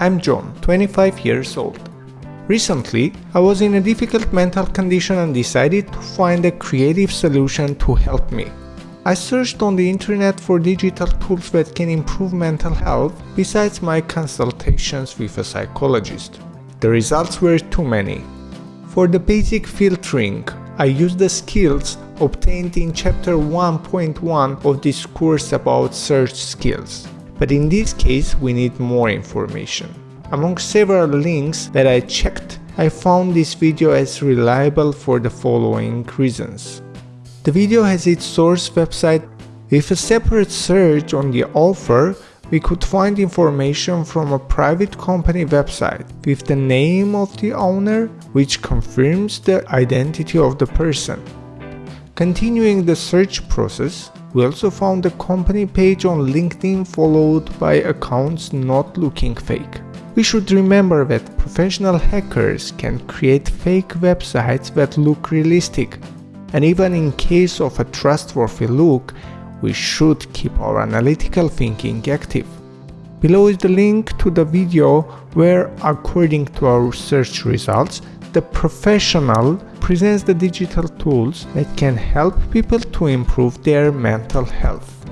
I'm John, 25 years old. Recently, I was in a difficult mental condition and decided to find a creative solution to help me. I searched on the internet for digital tools that can improve mental health besides my consultations with a psychologist. The results were too many. For the basic filtering, I used the skills obtained in chapter 1.1 of this course about search skills. But in this case we need more information. Among several links that I checked, I found this video as reliable for the following reasons. The video has its source website. With a separate search on the author, we could find information from a private company website with the name of the owner, which confirms the identity of the person. Continuing the search process, we also found the company page on LinkedIn followed by accounts not looking fake. We should remember that professional hackers can create fake websites that look realistic. And even in case of a trustworthy look, we should keep our analytical thinking active. Below is the link to the video where, according to our search results, the professional presents the digital tools that can help people to improve their mental health.